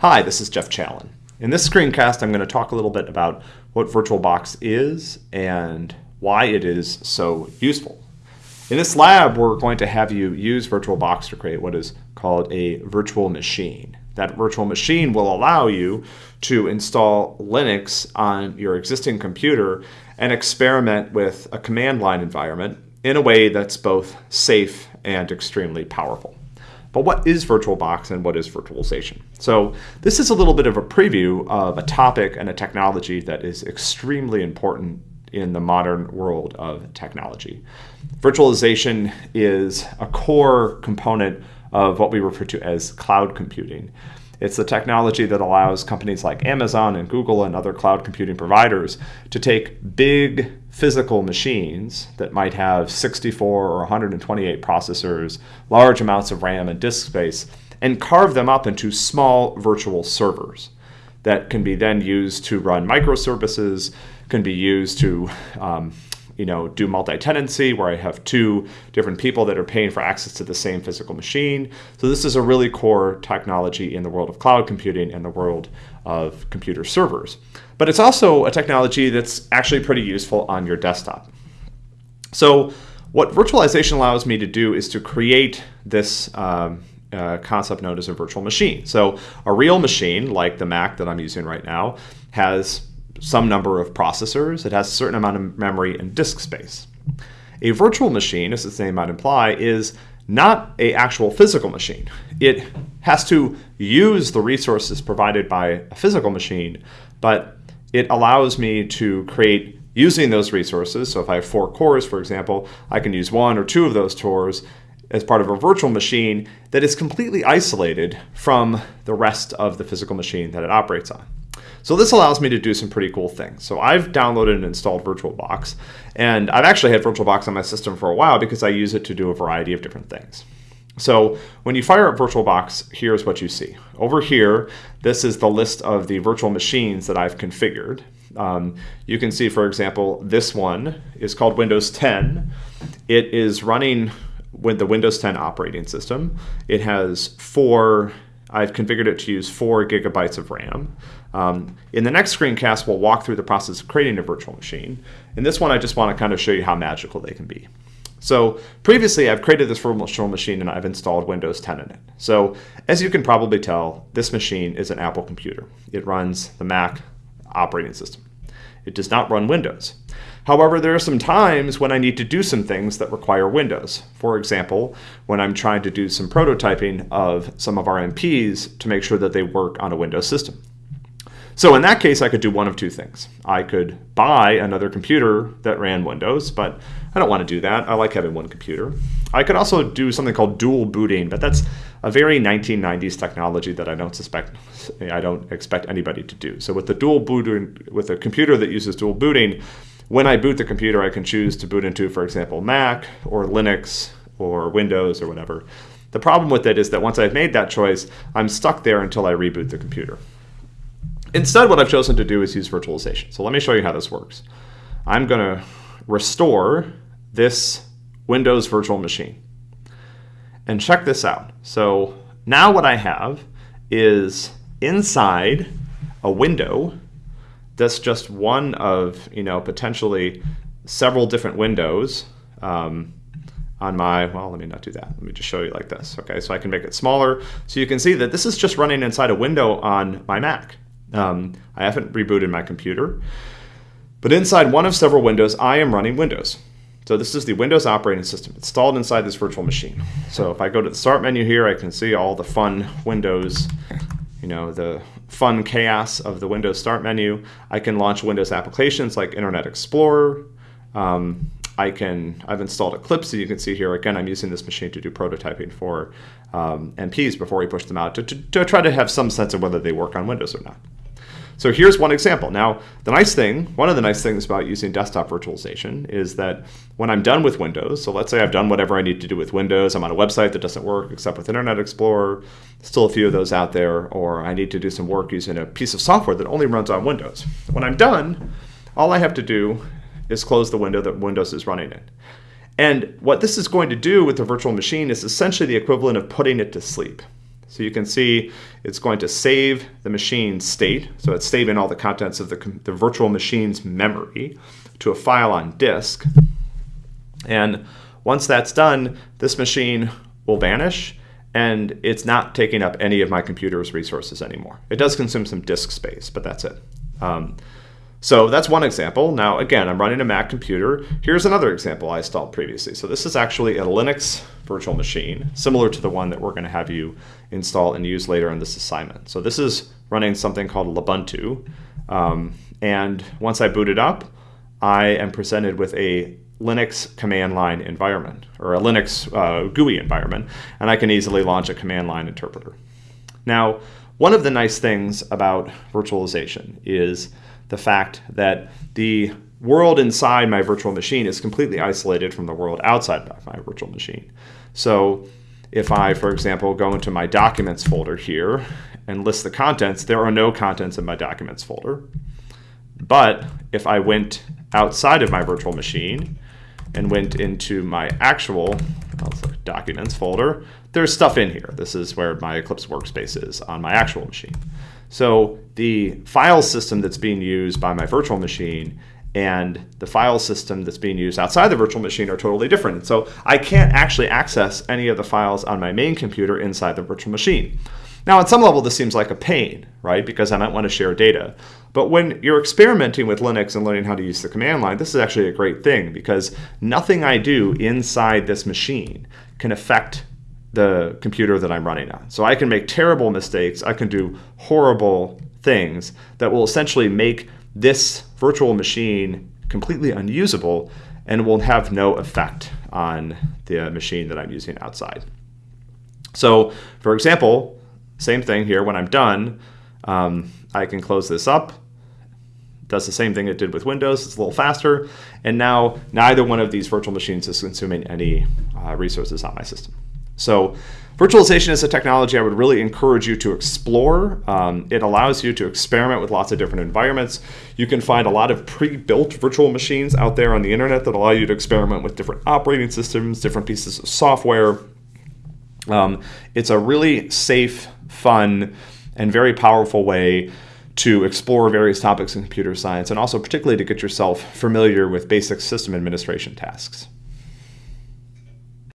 Hi, this is Jeff Challen. In this screencast, I'm going to talk a little bit about what VirtualBox is and why it is so useful. In this lab, we're going to have you use VirtualBox to create what is called a virtual machine. That virtual machine will allow you to install Linux on your existing computer and experiment with a command line environment in a way that's both safe and extremely powerful. But what is VirtualBox and what is virtualization? So this is a little bit of a preview of a topic and a technology that is extremely important in the modern world of technology. Virtualization is a core component of what we refer to as cloud computing. It's the technology that allows companies like Amazon and Google and other cloud computing providers to take big physical machines that might have 64 or 128 processors, large amounts of RAM and disk space, and carve them up into small virtual servers that can be then used to run microservices, can be used to um, you know, do multi-tenancy where I have two different people that are paying for access to the same physical machine. So this is a really core technology in the world of cloud computing and the world of computer servers. But it's also a technology that's actually pretty useful on your desktop. So what virtualization allows me to do is to create this um, uh, concept known as a virtual machine. So a real machine, like the Mac that I'm using right now, has some number of processors. It has a certain amount of memory and disk space. A virtual machine, as its name might imply, is not a actual physical machine. It has to use the resources provided by a physical machine, but it allows me to create using those resources. So if I have four cores, for example, I can use one or two of those cores as part of a virtual machine that is completely isolated from the rest of the physical machine that it operates on. So this allows me to do some pretty cool things. So I've downloaded and installed VirtualBox, and I've actually had VirtualBox on my system for a while because I use it to do a variety of different things. So when you fire up VirtualBox, here's what you see. Over here, this is the list of the virtual machines that I've configured. Um, you can see, for example, this one is called Windows 10. It is running with the Windows 10 operating system. It has four I've configured it to use four gigabytes of RAM. Um, in the next screencast, we'll walk through the process of creating a virtual machine. In this one, I just want to kind of show you how magical they can be. So previously, I've created this virtual machine and I've installed Windows 10 in it. So as you can probably tell, this machine is an Apple computer. It runs the Mac operating system. It does not run Windows. However, there are some times when I need to do some things that require Windows. For example, when I'm trying to do some prototyping of some of our MPs to make sure that they work on a Windows system. So in that case, I could do one of two things. I could buy another computer that ran Windows, but I don't want to do that. I like having one computer. I could also do something called dual booting, but that's a very 1990s technology that I don't suspect, I don't expect anybody to do. So with the dual booting, with a computer that uses dual booting, when I boot the computer, I can choose to boot into, for example, Mac or Linux or Windows or whatever. The problem with it is that once I've made that choice, I'm stuck there until I reboot the computer. Instead, what I've chosen to do is use virtualization. So let me show you how this works. I'm going to restore this Windows virtual machine. And check this out. So now what I have is inside a window that's just one of you know potentially several different windows um, on my, well, let me not do that. Let me just show you like this. Okay, so I can make it smaller. So you can see that this is just running inside a window on my Mac. Um, I haven't rebooted my computer. But inside one of several windows, I am running Windows. So this is the Windows operating system installed inside this virtual machine. So if I go to the Start menu here, I can see all the fun Windows you know, the fun chaos of the Windows Start menu. I can launch Windows applications like Internet Explorer. Um, I can, I've installed Eclipse, you can see here, again, I'm using this machine to do prototyping for um, MPs before we push them out to, to, to try to have some sense of whether they work on Windows or not. So here's one example. Now, the nice thing, one of the nice things about using desktop virtualization is that when I'm done with Windows, so let's say I've done whatever I need to do with Windows, I'm on a website that doesn't work except with Internet Explorer, still a few of those out there, or I need to do some work using a piece of software that only runs on Windows. When I'm done, all I have to do is close the window that Windows is running in. And what this is going to do with the virtual machine is essentially the equivalent of putting it to sleep. So you can see it's going to save the machine state. So it's saving all the contents of the, the virtual machine's memory to a file on disk. And once that's done, this machine will vanish and it's not taking up any of my computer's resources anymore. It does consume some disk space, but that's it. Um, so that's one example. Now, again, I'm running a Mac computer. Here's another example I installed previously. So this is actually a Linux virtual machine, similar to the one that we're going to have you install and use later in this assignment. So this is running something called Ubuntu. Um, and once I boot it up, I am presented with a Linux command line environment, or a Linux uh, GUI environment, and I can easily launch a command line interpreter. Now, one of the nice things about virtualization is the fact that the world inside my virtual machine is completely isolated from the world outside my virtual machine. So if I, for example, go into my documents folder here and list the contents, there are no contents in my documents folder. But if I went outside of my virtual machine and went into my actual documents folder, there's stuff in here. This is where my Eclipse workspace is on my actual machine. So the file system that's being used by my virtual machine and the file system that's being used outside the virtual machine are totally different. So I can't actually access any of the files on my main computer inside the virtual machine. Now, on some level, this seems like a pain, right? Because I might want to share data. But when you're experimenting with Linux and learning how to use the command line, this is actually a great thing because nothing I do inside this machine can affect the computer that I'm running on. So I can make terrible mistakes, I can do horrible things that will essentially make this virtual machine completely unusable and will have no effect on the machine that I'm using outside. So for example, same thing here, when I'm done, um, I can close this up, does the same thing it did with Windows, it's a little faster, and now neither one of these virtual machines is consuming any uh, resources on my system. So virtualization is a technology I would really encourage you to explore. Um, it allows you to experiment with lots of different environments. You can find a lot of pre-built virtual machines out there on the internet that allow you to experiment with different operating systems, different pieces of software. Um, it's a really safe, fun, and very powerful way to explore various topics in computer science and also particularly to get yourself familiar with basic system administration tasks.